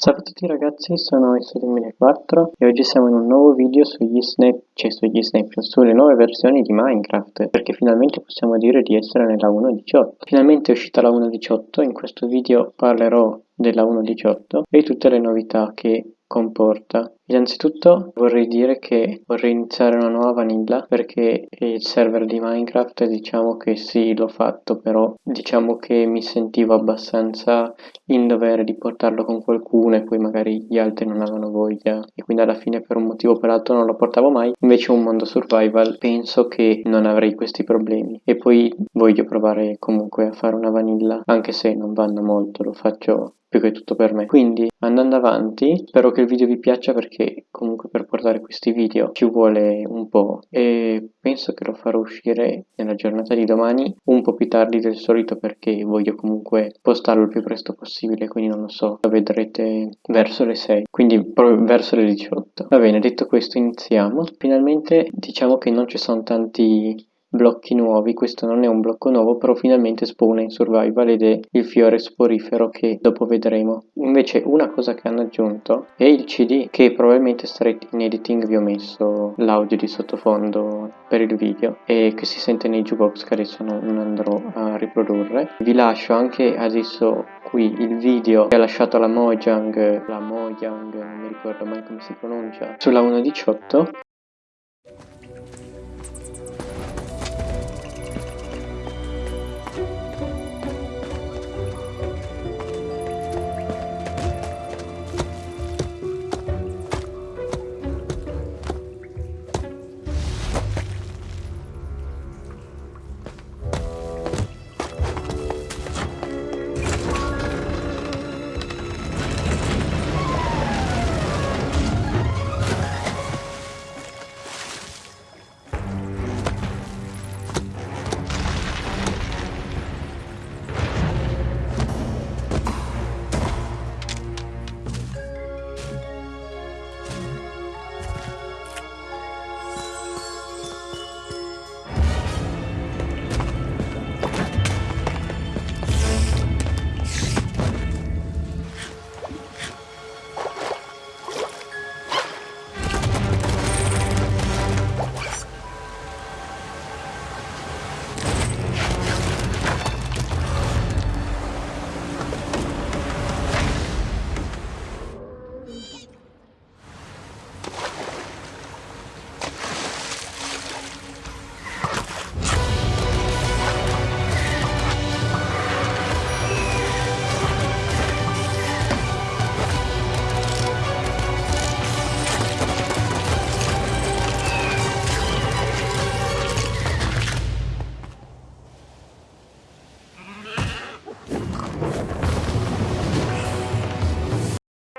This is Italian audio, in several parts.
Ciao a tutti ragazzi, sono il2004 e oggi siamo in un nuovo video sugli snap, cioè sugli snapshot, sulle nuove versioni di Minecraft perché finalmente possiamo dire di essere nella 1.18 Finalmente è uscita la 1.18, in questo video parlerò della 1.18 e tutte le novità che comporta. Innanzitutto vorrei dire che vorrei iniziare una nuova vanilla perché il server di Minecraft diciamo che sì l'ho fatto però diciamo che mi sentivo abbastanza in dovere di portarlo con qualcuno e poi magari gli altri non avevano voglia. E quindi alla fine per un motivo o per l'altro non lo portavo mai. Invece un mondo survival penso che non avrei questi problemi. E poi voglio provare comunque a fare una vanilla anche se non vanno molto lo faccio più che tutto per me. Quindi andando avanti spero che il video vi piaccia perché comunque per portare questi video ci vuole un po' e penso che lo farò uscire nella giornata di domani un po' più tardi del solito perché voglio comunque postarlo il più presto possibile quindi non lo so lo vedrete verso le 6 quindi verso le 18 va bene detto questo iniziamo. Finalmente diciamo che non ci sono tanti blocchi nuovi, questo non è un blocco nuovo però finalmente spawna in survival ed è il fiore sporifero che dopo vedremo. Invece una cosa che hanno aggiunto è il cd che probabilmente starete in editing vi ho messo l'audio di sottofondo per il video e che si sente nei jukebox che adesso non andrò a riprodurre. Vi lascio anche adesso qui il video che ha lasciato la Mojang, la Mojang non mi ricordo mai come si pronuncia, sulla 1.18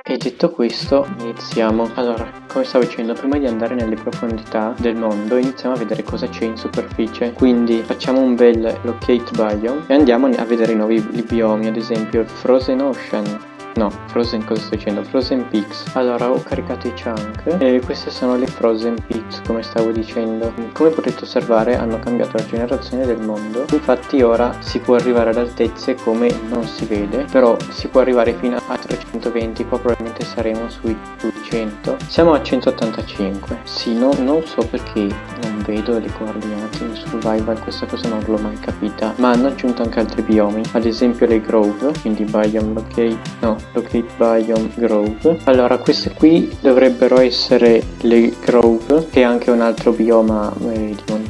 E detto questo iniziamo. Allora, come stavo dicendo, prima di andare nelle profondità del mondo iniziamo a vedere cosa c'è in superficie. Quindi facciamo un bel locate biome e andiamo a vedere i nuovi biomi, ad esempio il Frozen Ocean, No, Frozen cosa sto dicendo? Frozen Peaks. Allora, ho caricato i chunk e queste sono le Frozen Peaks, come stavo dicendo. Come potete osservare hanno cambiato la generazione del mondo. Infatti ora si può arrivare ad altezze come non si vede, però si può arrivare fino a 320, qua probabilmente saremo sui 200. Siamo a 185. Sì, no, non so perché non vedo le coordinate in survival, questa cosa non l'ho mai capita. Ma hanno aggiunto anche altri biomi, ad esempio le Grove, quindi Biome Locate, no, Locate Biome Grove. Allora, queste qui dovrebbero essere le Grove, che è anche un altro bioma eh, di montagna.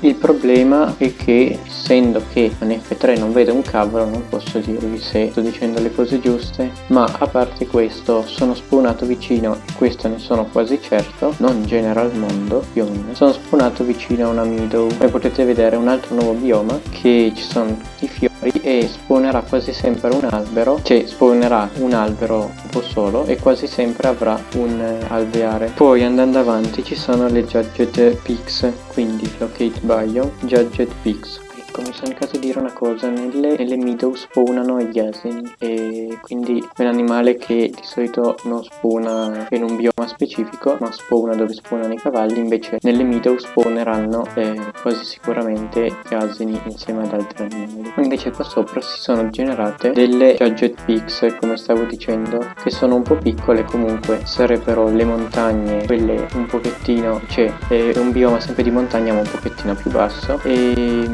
Il problema è che, essendo che in F3 non vedo un cavolo, non posso dirvi se sto dicendo le cose giuste, ma a parte questo, sono spawnato vicino, e questo ne sono quasi certo, non in genere al mondo, meno, sono spawnato vicino a una meadow. Come potete vedere, un altro nuovo bioma, che ci sono tutti i fiori e spawnerà quasi sempre un albero, cioè spawnerà un albero un po' solo e quasi sempre avrà un eh, alveare. Poi andando avanti ci sono le Judged Peaks, quindi Locate Biome, Judged Peaks ecco mi sono indicato dire una cosa nelle, nelle meadow spawnano gli asini e quindi è un animale che di solito non spawna in un bioma specifico ma spawna dove spawnano i cavalli invece nelle meadow spawneranno eh, quasi sicuramente gli asini insieme ad altri animali. Invece qua sopra si sono generate delle gadget peaks come stavo dicendo che sono un po' piccole comunque. Sarebbero le montagne quelle un pochettino cioè è un bioma sempre di montagna ma un pochettino più basso. E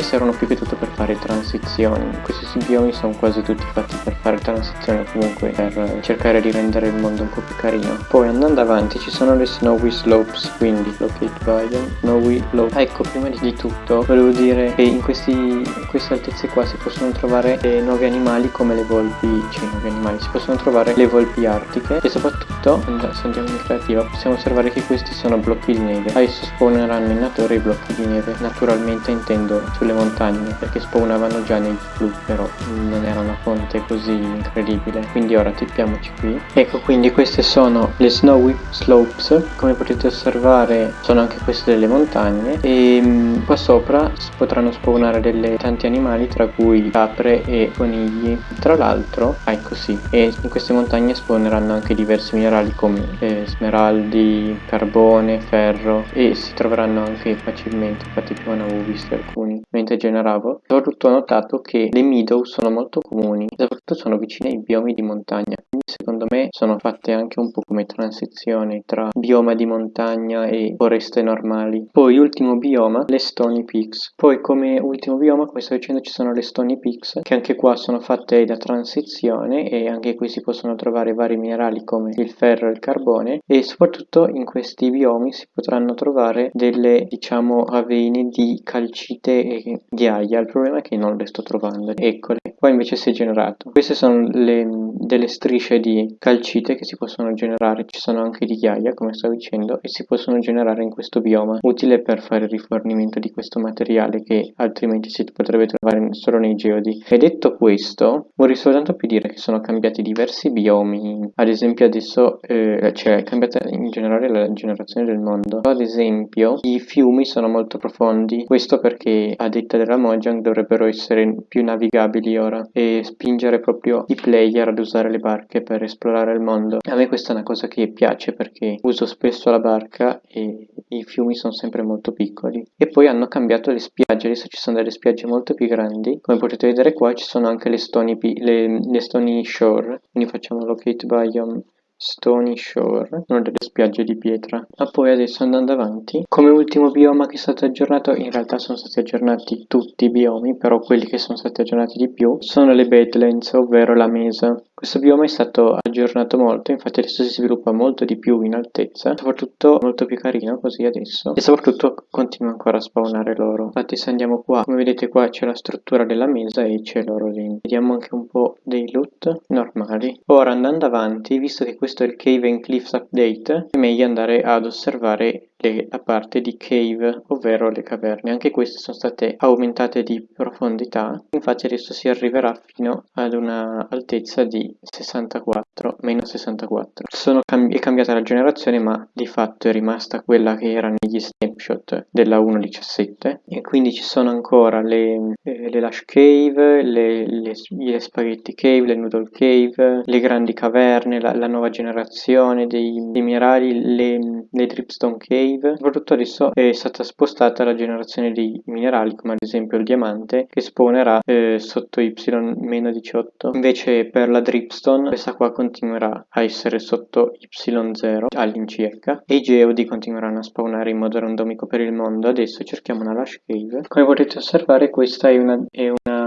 e servono più che tutto per fare transizioni. Questi biomi sono quasi tutti fatti per fare transizioni comunque per cercare di rendere il mondo un po' più carino. Poi andando avanti ci sono le Snowy Slopes, quindi Locate Biome, Snowy Slope. Ecco, prima di tutto volevo dire che in, questi, in queste altezze qua si possono trovare eh, nuovi animali come le volpi, cioè nuovi animali, si possono trovare le volpi artiche e soprattutto, se andiamo in creativa, possiamo osservare che questi sono blocchi di neve. Adesso spawneranno in natura i blocchi di neve, naturalmente intendo sulle montagne perché spawnavano già nei blu però non era una fonte così incredibile. Quindi ora tippiamoci qui. Ecco quindi queste sono le snowy slopes. Come potete osservare sono anche queste delle montagne. E mm, qua sopra potranno spawnare delle, tanti animali tra cui capre e conigli. Tra l'altro ah, ecco sì. E in queste montagne spawneranno anche diversi minerali come eh, smeraldi carbone ferro. E si troveranno anche facilmente infatti più ne avevo visti alcuni mentre generavo, soprattutto ho notato che le meadow sono molto comuni, soprattutto sono vicine ai biomi di montagna, quindi secondo me sono fatte anche un po' come transizione tra bioma di montagna e foreste normali. Poi ultimo bioma, le Stony Peaks. Poi come ultimo bioma, come sto dicendo, ci sono le Stony Peaks, che anche qua sono fatte da transizione e anche qui si possono trovare vari minerali come il ferro e il carbone e soprattutto in questi biomi si potranno trovare delle diciamo ravine di calcite e ghiaia, il problema è che non le sto trovando, eccole, qua invece si è generato. Queste sono le, delle strisce di calcite che si possono generare, ci sono anche di ghiaia come stavo dicendo e si possono generare in questo bioma, utile per fare il rifornimento di questo materiale che altrimenti si potrebbe trovare solo nei geodi. E detto questo, vorrei soltanto più dire che sono cambiati diversi biomi, ad esempio adesso eh, cioè è cambiata in generale la generazione del mondo, ad esempio i fiumi sono molto profondi, questo perché ad detta della Mojang dovrebbero essere più navigabili ora e spingere proprio i player ad usare le barche per esplorare il mondo. A me questa è una cosa che piace perché uso spesso la barca e i fiumi sono sempre molto piccoli. E poi hanno cambiato le spiagge, adesso ci sono delle spiagge molto più grandi. Come potete vedere qua ci sono anche le Stony, le, le stony Shore, quindi facciamo locate biome Stony Shore, una delle spiagge di pietra. Ma poi adesso andando avanti, come ultimo bioma che è stato aggiornato, in realtà sono stati aggiornati tutti i biomi, però quelli che sono stati aggiornati di più sono le Badlands, ovvero la mesa. Questo bioma è stato aggiornato molto, infatti adesso si sviluppa molto di più in altezza, soprattutto molto più carino così adesso, e soprattutto continua ancora a spawnare l'oro. Infatti se andiamo qua, come vedete qua c'è la struttura della mesa e c'è l'oro lì. Vediamo anche un po' dei loot normali. Ora andando avanti, visto che questo è il Cave and Cliffs Update, è meglio andare ad osservare le, la parte di cave, ovvero le caverne. Anche queste sono state aumentate di profondità, infatti adesso si arriverà fino ad una altezza di 64, meno 64. Sono è cambiata la generazione, ma di fatto è rimasta quella che era negli snapshot della 1.17 e quindi ci sono ancora le, eh, le Lash Cave, le, le, le, Spaghetti Cave, le Noodle Cave, le grandi caverne, la, la nuova generazione dei, dei minerali, le, le Dripstone Cave. Soprattutto adesso è stata spostata la generazione di minerali come ad esempio il diamante che spawnerà eh, sotto Y-18 invece per la Dripstone questa qua continuerà a essere sotto Y0 all'incirca. E i geodi continueranno a spawnare in modo randomico per il mondo adesso cerchiamo una Lash Cave come potete osservare questa è una, è una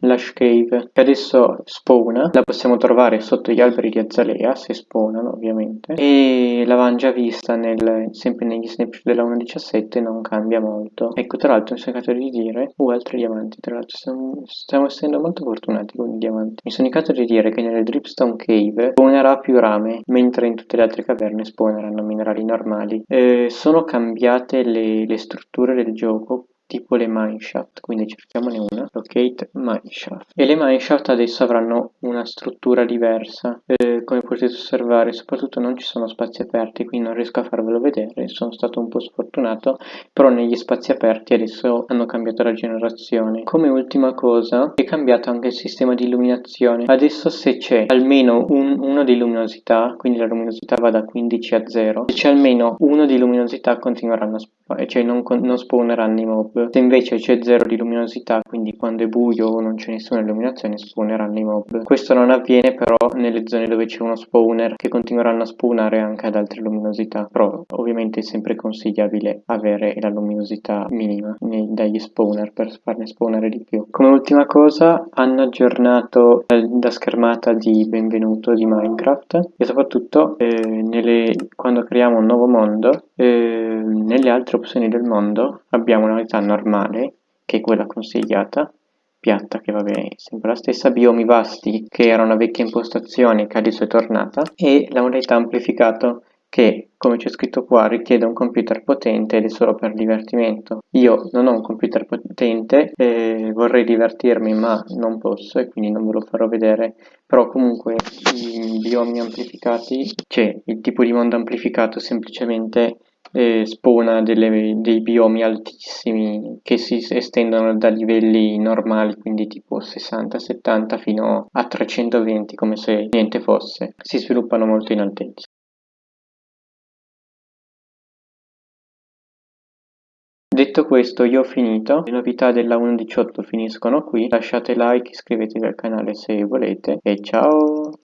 Lash Cave che adesso spawna, la possiamo trovare sotto gli alberi di azalea se spawnano ovviamente e l'avevamo già vista nel, sempre negli snapshot della 1.17 non cambia molto. Ecco tra l'altro mi sono indicato di dire uh altri diamanti tra l'altro stiamo, stiamo, essendo molto fortunati con i diamanti. Mi sono indicato di dire che nelle Dripstone Cave spawnerà più rame mentre in tutte le altre caverne spawneranno minerali normali. Eh, sono cambiate le, le strutture del gioco tipo le mineshaft, quindi cerchiamone una, locate mineshaft. E le mineshaft adesso avranno una struttura diversa, eh, come potete osservare, soprattutto non ci sono spazi aperti, quindi non riesco a farvelo vedere, sono stato un po' sfortunato, però negli spazi aperti adesso hanno cambiato la generazione. Come ultima cosa, è cambiato anche il sistema di illuminazione. Adesso se c'è almeno un, uno di luminosità, quindi la luminosità va da 15 a 0, se c'è almeno uno di luminosità continueranno a cioè non, non spawneranno i mob. Se invece c'è 0 di luminosità, quindi quando è buio o non c'è nessuna illuminazione, spawneranno i mob. Questo non avviene però nelle zone dove c'è uno spawner, che continueranno a spawnare anche ad altre luminosità. Però ovviamente è sempre consigliabile avere la luminosità minima dagli spawner per farne spawnare di più. Come ultima cosa hanno aggiornato la schermata di benvenuto di Minecraft e soprattutto eh, nelle, quando creiamo un nuovo mondo eh, nelle altre opzioni del mondo abbiamo una modalità normale che è quella consigliata piatta che va bene sempre la stessa biomi vasti che era una vecchia impostazione che adesso è tornata e la modalità amplificato che, come c'è scritto qua, richiede un computer potente ed è solo per divertimento. Io non ho un computer potente, eh, vorrei divertirmi ma non posso e quindi non ve lo farò vedere, però comunque i biomi amplificati, cioè il tipo di mondo amplificato semplicemente spawna delle, dei biomi altissimi che si estendono da livelli normali, quindi tipo 60-70 fino a 320 come se niente fosse, si sviluppano molto in altezza. Detto questo io ho finito, le novità della 1.18 finiscono qui, lasciate like, iscrivetevi al canale se volete e ciao!